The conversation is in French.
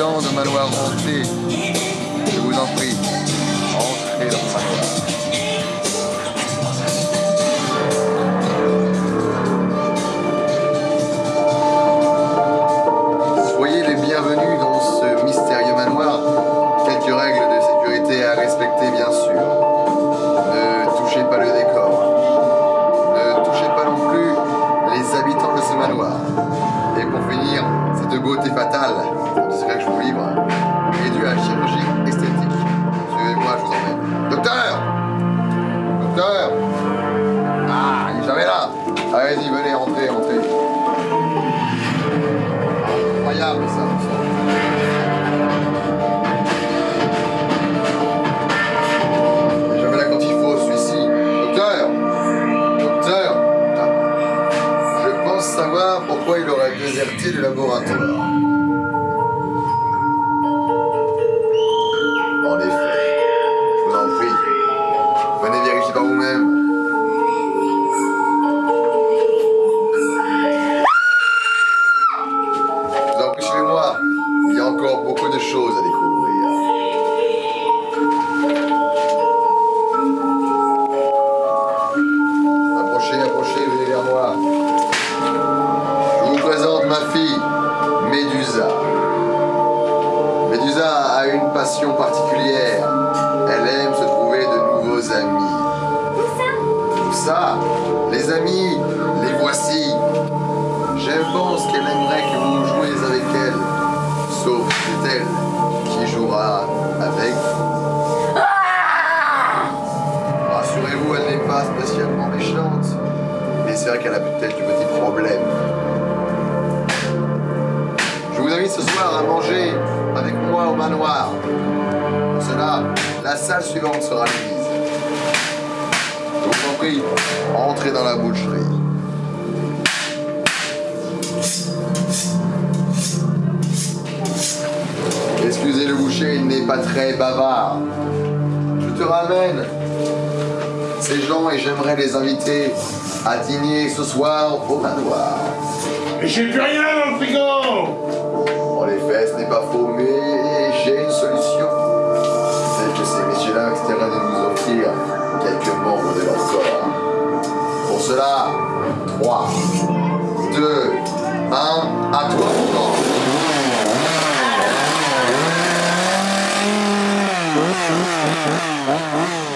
de Manoir Hanté, je vous en prie, entrez dans le manoir. Soyez les bienvenus dans ce mystérieux manoir. Quelques règles de sécurité à respecter, bien sûr. Ne touchez pas le décor. Ne touchez pas non plus les habitants de ce manoir. Et pour finir, cette beauté fatale, Allez-y, venez, entrez, entrez. Incroyable ça. Il est jamais là quand il faut, celui-ci. Docteur Docteur Ah. Je pense savoir pourquoi il aurait déserté le laboratoire. Choses à découvrir. Approchez, approchez, venez vers moi. Je vous présente ma fille, Médusa. Médusa a une passion particulière. Elle aime se trouver de nouveaux amis. Tout ça, les amis, les voici. Je pense qu'elle aimerait Elle qui jouera avec vous. Rassurez-vous, elle n'est pas spécialement méchante. Mais c'est vrai qu'elle a peut-être du petit problème. Je vous invite ce soir à manger avec moi au manoir. Pour cela, la salle suivante sera mise. Je vous en prie, entrez dans la boucherie. Le boucher, n'est pas très bavard. Je te ramène ces gens et j'aimerais les inviter à dîner ce soir au manoir. Mais j'ai plus rien dans le frigo Oh, my God.